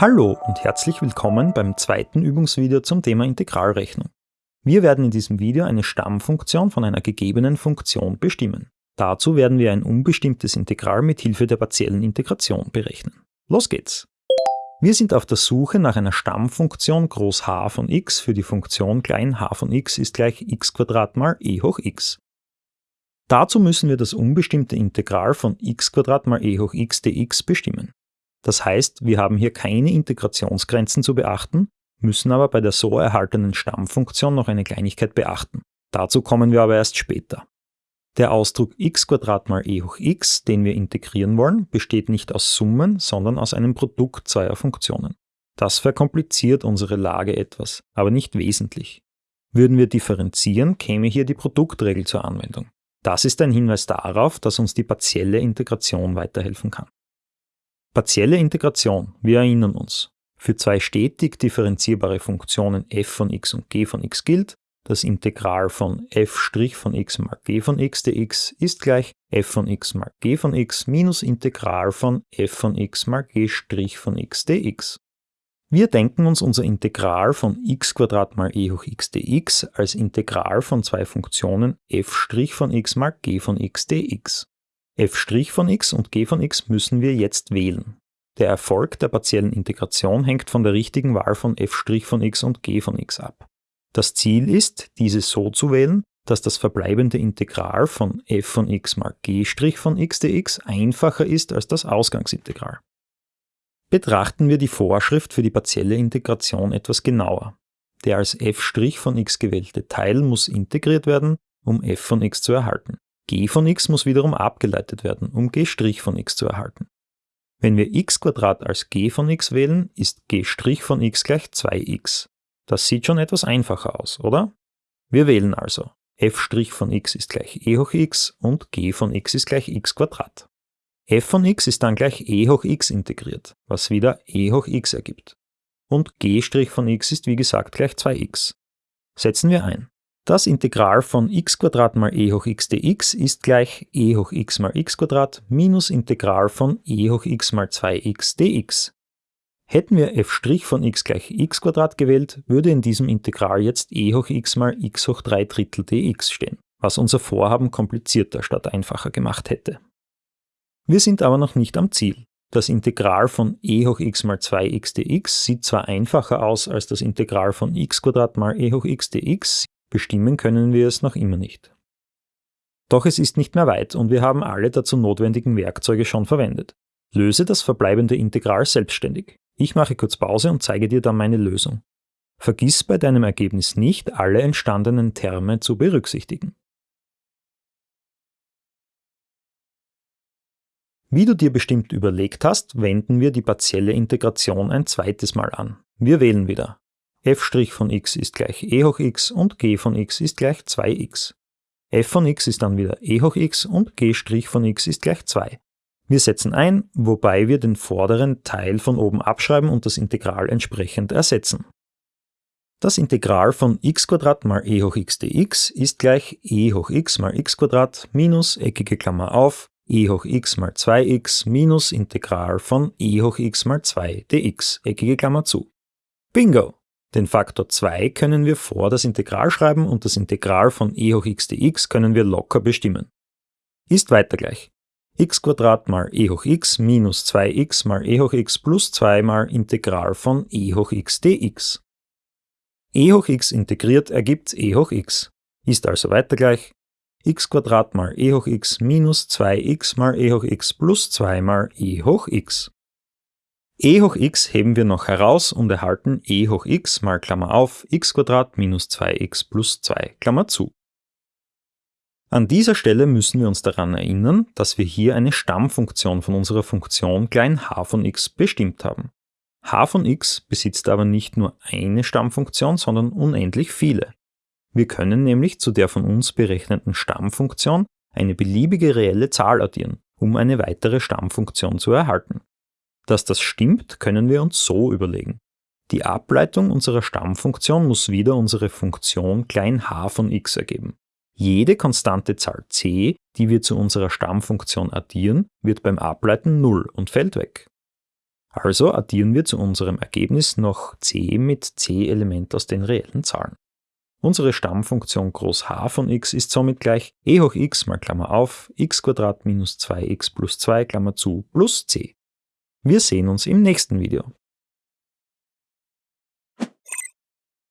Hallo und herzlich willkommen beim zweiten Übungsvideo zum Thema Integralrechnung. Wir werden in diesem Video eine Stammfunktion von einer gegebenen Funktion bestimmen. Dazu werden wir ein unbestimmtes Integral mit Hilfe der partiellen Integration berechnen. Los geht's! Wir sind auf der Suche nach einer Stammfunktion groß h von x für die Funktion klein h von x ist gleich x mal e hoch x. Dazu müssen wir das unbestimmte Integral von x mal e hoch x dx bestimmen. Das heißt, wir haben hier keine Integrationsgrenzen zu beachten, müssen aber bei der so erhaltenen Stammfunktion noch eine Kleinigkeit beachten. Dazu kommen wir aber erst später. Der Ausdruck x mal e hoch x, den wir integrieren wollen, besteht nicht aus Summen, sondern aus einem Produkt zweier Funktionen. Das verkompliziert unsere Lage etwas, aber nicht wesentlich. Würden wir differenzieren, käme hier die Produktregel zur Anwendung. Das ist ein Hinweis darauf, dass uns die partielle Integration weiterhelfen kann. Partielle Integration, wir erinnern uns. Für zwei stetig differenzierbare Funktionen f von x und g von x gilt, das Integral von f' von x mal g von x dx ist gleich f von x mal g von x minus Integral von f von x mal g' von x dx. Wir denken uns unser Integral von x mal e hoch x dx als Integral von zwei Funktionen f' von x mal g von x dx. F' von x und g von x müssen wir jetzt wählen. Der Erfolg der partiellen Integration hängt von der richtigen Wahl von f' von x und g von x ab. Das Ziel ist, diese so zu wählen, dass das verbleibende Integral von f von x mal g' von x dx einfacher ist als das Ausgangsintegral. Betrachten wir die Vorschrift für die partielle Integration etwas genauer. Der als f' von x gewählte Teil muss integriert werden, um f von x zu erhalten. G von x muss wiederum abgeleitet werden, um g' von x zu erhalten. Wenn wir x als g von x wählen, ist g' von x gleich 2x. Das sieht schon etwas einfacher aus, oder? Wir wählen also f' von x ist gleich e hoch x und g von x ist gleich x f von x ist dann gleich e hoch x integriert, was wieder e hoch x ergibt. Und g' von x ist wie gesagt gleich 2x. Setzen wir ein. Das Integral von x mal e hoch x dx ist gleich e hoch x mal x minus Integral von e hoch x mal 2x dx. Hätten wir f' von x gleich x gewählt, würde in diesem Integral jetzt e hoch x mal x hoch 3 Drittel dx stehen, was unser Vorhaben komplizierter statt einfacher gemacht hätte. Wir sind aber noch nicht am Ziel. Das Integral von e hoch x mal 2x dx sieht zwar einfacher aus als das Integral von x mal e hoch x dx, bestimmen können wir es noch immer nicht. Doch es ist nicht mehr weit und wir haben alle dazu notwendigen Werkzeuge schon verwendet. Löse das verbleibende Integral selbstständig. Ich mache kurz Pause und zeige dir dann meine Lösung. Vergiss bei deinem Ergebnis nicht, alle entstandenen Terme zu berücksichtigen. Wie du dir bestimmt überlegt hast, wenden wir die partielle Integration ein zweites Mal an. Wir wählen wieder. F' von x ist gleich e hoch x und g von x ist gleich 2x. f von x ist dann wieder e hoch x und g' von x ist gleich 2. Wir setzen ein, wobei wir den vorderen Teil von oben abschreiben und das Integral entsprechend ersetzen. Das Integral von x mal e hoch x dx ist gleich e hoch x mal x minus eckige Klammer auf e hoch x mal 2x minus Integral von e hoch x mal 2 dx, eckige Klammer zu. Bingo! Den Faktor 2 können wir vor das Integral schreiben und das Integral von e hoch x dx können wir locker bestimmen. Ist weiter gleich x mal e hoch x minus 2x mal e hoch x plus 2 mal Integral von e hoch x dx. e hoch x integriert ergibt e hoch x, ist also weiter gleich x mal e hoch x minus 2x mal e hoch x plus 2 mal e hoch x. e hoch x heben wir noch heraus und erhalten e hoch x mal Klammer auf x minus 2x plus 2 Klammer zu. An dieser Stelle müssen wir uns daran erinnern, dass wir hier eine Stammfunktion von unserer Funktion klein h von x bestimmt haben. h von x besitzt aber nicht nur eine Stammfunktion, sondern unendlich viele. Wir können nämlich zu der von uns berechneten Stammfunktion eine beliebige reelle Zahl addieren, um eine weitere Stammfunktion zu erhalten. Dass das stimmt, können wir uns so überlegen. Die Ableitung unserer Stammfunktion muss wieder unsere Funktion klein h von x ergeben. Jede konstante Zahl c, die wir zu unserer Stammfunktion addieren, wird beim Ableiten 0 und fällt weg. Also addieren wir zu unserem Ergebnis noch c mit c-Element aus den reellen Zahlen. Unsere Stammfunktion groß h von x ist somit gleich e hoch x mal Klammer auf x minus 2x plus 2 Klammer zu plus c. Wir sehen uns im nächsten Video.